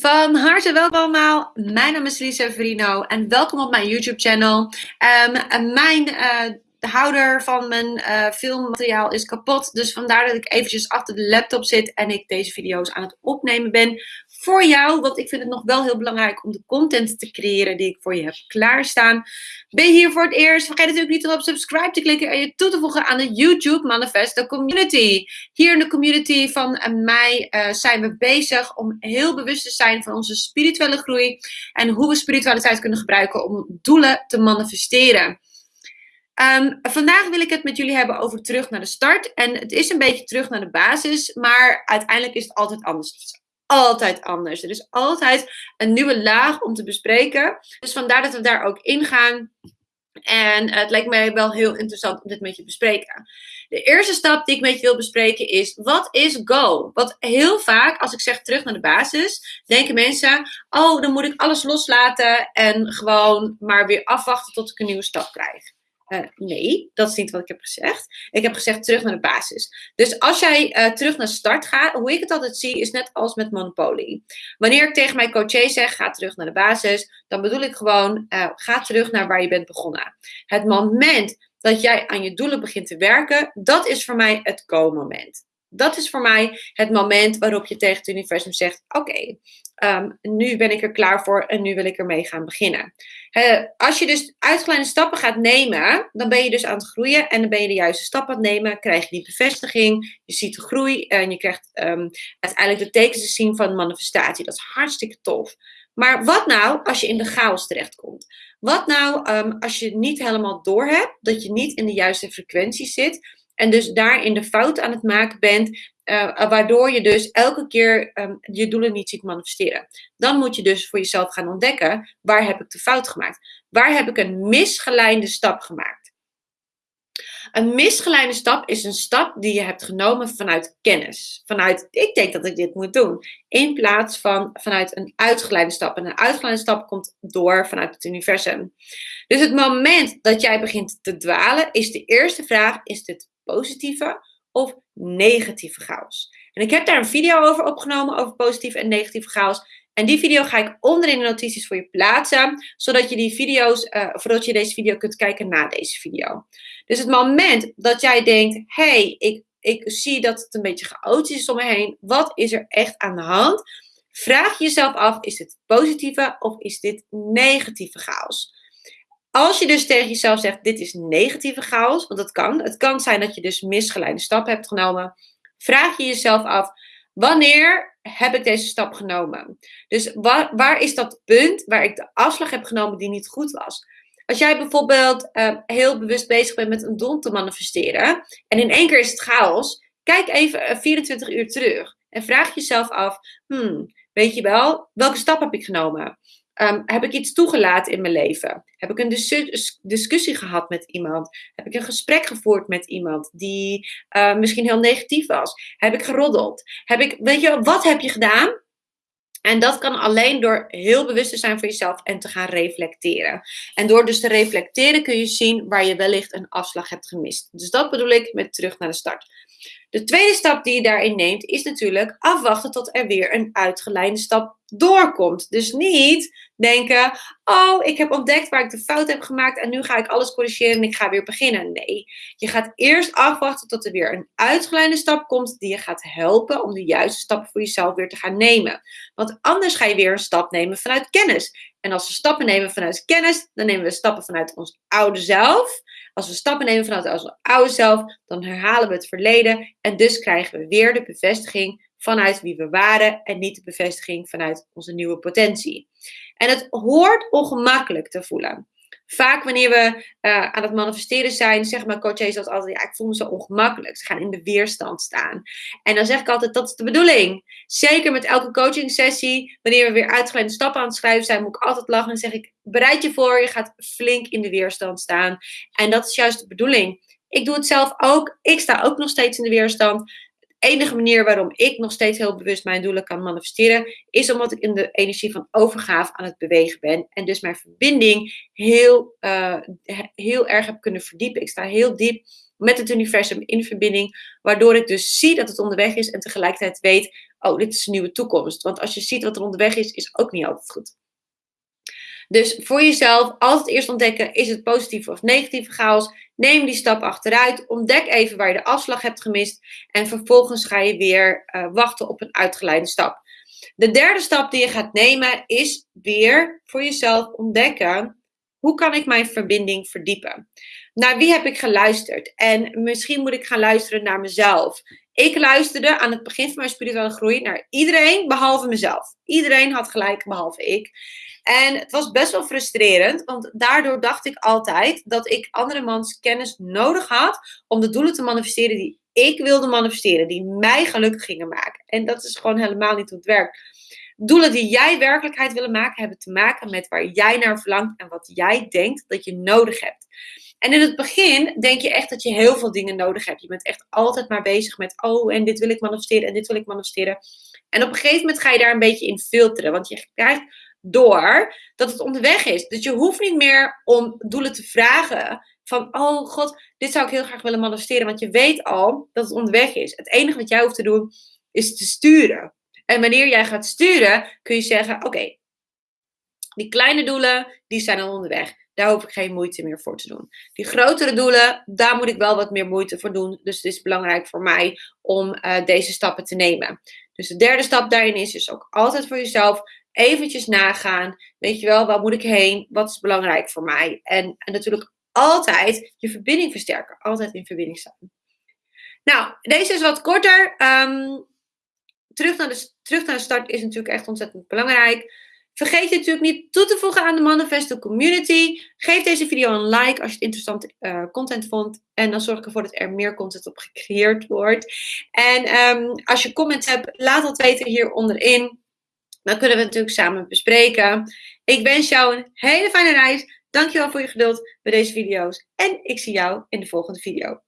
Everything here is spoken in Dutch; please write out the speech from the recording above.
Van harte welkom allemaal. Mijn naam is Lisa Verino en welkom op mijn YouTube channel. Um, mijn uh, de houder van mijn uh, filmmateriaal is kapot. Dus vandaar dat ik eventjes achter de laptop zit en ik deze video's aan het opnemen ben voor jou. Want ik vind het nog wel heel belangrijk om de content te creëren die ik voor je heb klaarstaan. Ben je hier voor het eerst? Vergeet natuurlijk niet om op subscribe te klikken en je toe te voegen aan de YouTube Manifest de Community. Hier in de community van mij uh, zijn we bezig om heel bewust te zijn van onze spirituele groei. En hoe we spiritualiteit kunnen gebruiken om doelen te manifesteren. Um, vandaag wil ik het met jullie hebben over terug naar de start. En het is een beetje terug naar de basis, maar uiteindelijk is het altijd anders. Het is altijd anders. Er is altijd een nieuwe laag om te bespreken. Dus vandaar dat we daar ook ingaan. En het lijkt mij wel heel interessant om dit met je te bespreken. De eerste stap die ik met je wil bespreken is: wat is go? Want heel vaak, als ik zeg terug naar de basis, denken mensen: oh, dan moet ik alles loslaten en gewoon maar weer afwachten tot ik een nieuwe stap krijg. Uh, nee, dat is niet wat ik heb gezegd. Ik heb gezegd terug naar de basis. Dus als jij uh, terug naar start gaat, hoe ik het altijd zie, is net als met Monopoly. Wanneer ik tegen mijn coaché zeg, ga terug naar de basis, dan bedoel ik gewoon, uh, ga terug naar waar je bent begonnen. Het moment dat jij aan je doelen begint te werken, dat is voor mij het go-moment. Dat is voor mij het moment waarop je tegen het universum zegt: Oké, um, nu ben ik er klaar voor en nu wil ik ermee gaan beginnen. Als je dus uitgeleide stappen gaat nemen, dan ben je dus aan het groeien en dan ben je de juiste stappen aan het nemen. Krijg je die bevestiging, je ziet de groei en je krijgt um, uiteindelijk de tekens te zien van manifestatie. Dat is hartstikke tof. Maar wat nou als je in de chaos terechtkomt? Wat nou um, als je niet helemaal doorhebt, dat je niet in de juiste frequentie zit en dus daarin de fout aan het maken bent, uh, waardoor je dus elke keer um, je doelen niet ziet manifesteren. Dan moet je dus voor jezelf gaan ontdekken, waar heb ik de fout gemaakt? Waar heb ik een misgeleide stap gemaakt? Een misgeleide stap is een stap die je hebt genomen vanuit kennis. Vanuit, ik denk dat ik dit moet doen. In plaats van vanuit een uitgeleide stap. En een uitgeleide stap komt door vanuit het universum. Dus het moment dat jij begint te dwalen, is de eerste vraag: is dit positieve of negatieve chaos. En ik heb daar een video over opgenomen, over positieve en negatieve chaos. En die video ga ik onder in de notities voor je plaatsen, zodat je die video's, voordat je deze video kunt kijken na deze video. Dus het moment dat jij denkt, hey, ik, ik zie dat het een beetje chaotisch is om me heen, wat is er echt aan de hand? Vraag jezelf af, is dit positieve of is dit negatieve chaos? Als je dus tegen jezelf zegt, dit is negatieve chaos, want dat kan. Het kan zijn dat je dus misgeleide stappen hebt genomen. Vraag je jezelf af, wanneer heb ik deze stap genomen? Dus waar, waar is dat punt waar ik de afslag heb genomen die niet goed was? Als jij bijvoorbeeld uh, heel bewust bezig bent met een doel te manifesteren en in één keer is het chaos, kijk even 24 uur terug en vraag jezelf af, hmm, weet je wel, welke stap heb ik genomen? Um, heb ik iets toegelaten in mijn leven? Heb ik een dis discussie gehad met iemand? Heb ik een gesprek gevoerd met iemand die uh, misschien heel negatief was? Heb ik geroddeld? Heb ik, weet je, wat heb je gedaan? En dat kan alleen door heel bewust te zijn van jezelf en te gaan reflecteren. En door dus te reflecteren kun je zien waar je wellicht een afslag hebt gemist. Dus dat bedoel ik met terug naar de start. De tweede stap die je daarin neemt is natuurlijk afwachten tot er weer een uitgeleide stap doorkomt. Dus niet denken, oh, ik heb ontdekt waar ik de fout heb gemaakt en nu ga ik alles corrigeren en ik ga weer beginnen. Nee, je gaat eerst afwachten tot er weer een uitgeleide stap komt die je gaat helpen om de juiste stappen voor jezelf weer te gaan nemen. Want anders ga je weer een stap nemen vanuit kennis. En als we stappen nemen vanuit kennis, dan nemen we stappen vanuit ons oude zelf. Als we stappen nemen vanuit ons oude zelf, dan herhalen we het verleden en dus krijgen we weer de bevestiging vanuit wie we waren en niet de bevestiging vanuit onze nieuwe potentie. En het hoort ongemakkelijk te voelen. Vaak wanneer we uh, aan het manifesteren zijn, zeggen mijn coaches altijd, ja, ik voel me zo ongemakkelijk. Ze gaan in de weerstand staan. En dan zeg ik altijd, dat is de bedoeling. Zeker met elke coaching sessie, wanneer we weer uitgeleide stappen aan het schrijven zijn, moet ik altijd lachen en zeg ik, bereid je voor, je gaat flink in de weerstand staan. En dat is juist de bedoeling. Ik doe het zelf ook. Ik sta ook nog steeds in de weerstand enige manier waarom ik nog steeds heel bewust mijn doelen kan manifesteren, is omdat ik in de energie van overgave aan het bewegen ben. En dus mijn verbinding heel, uh, heel erg heb kunnen verdiepen. Ik sta heel diep met het universum in verbinding, waardoor ik dus zie dat het onderweg is en tegelijkertijd weet, oh, dit is een nieuwe toekomst. Want als je ziet wat er onderweg is, is ook niet altijd goed. Dus voor jezelf altijd eerst ontdekken, is het positieve of negatieve chaos? Neem die stap achteruit, ontdek even waar je de afslag hebt gemist en vervolgens ga je weer uh, wachten op een uitgeleide stap. De derde stap die je gaat nemen is weer voor jezelf ontdekken, hoe kan ik mijn verbinding verdiepen? Naar wie heb ik geluisterd? En misschien moet ik gaan luisteren naar mezelf. Ik luisterde aan het begin van mijn spirituele groei naar iedereen behalve mezelf. Iedereen had gelijk behalve ik. En het was best wel frustrerend, want daardoor dacht ik altijd dat ik anderemans kennis nodig had om de doelen te manifesteren die ik wilde manifesteren, die mij gelukkig gingen maken. En dat is gewoon helemaal niet hoe het werkt. Doelen die jij werkelijkheid willen maken, hebben te maken met waar jij naar verlangt en wat jij denkt dat je nodig hebt. En in het begin denk je echt dat je heel veel dingen nodig hebt. Je bent echt altijd maar bezig met, oh, en dit wil ik manifesteren en dit wil ik manifesteren. En op een gegeven moment ga je daar een beetje in filteren, want je krijgt door dat het onderweg is. Dus je hoeft niet meer om doelen te vragen van, oh god, dit zou ik heel graag willen manifesteren, want je weet al dat het onderweg is. Het enige wat jij hoeft te doen is te sturen. En wanneer jij gaat sturen, kun je zeggen, oké, die kleine doelen, die zijn al onderweg. Daar hoef ik geen moeite meer voor te doen. Die grotere doelen, daar moet ik wel wat meer moeite voor doen. Dus het is belangrijk voor mij om uh, deze stappen te nemen. Dus de derde stap daarin is dus ook altijd voor jezelf eventjes nagaan. Weet je wel, waar moet ik heen? Wat is belangrijk voor mij? En, en natuurlijk altijd je verbinding versterken. Altijd in verbinding staan. Nou, deze is wat korter. Um, terug, naar de, terug naar de start is natuurlijk echt ontzettend belangrijk. Vergeet je natuurlijk niet toe te voegen aan de Manifesto Community. Geef deze video een like als je het interessante uh, content vond. En dan zorg ik ervoor dat er meer content op gecreëerd wordt. En um, als je comments hebt, laat dat weten hier onderin. Dan kunnen we natuurlijk samen bespreken. Ik wens jou een hele fijne reis. Dankjewel voor je geduld bij deze video's. En ik zie jou in de volgende video.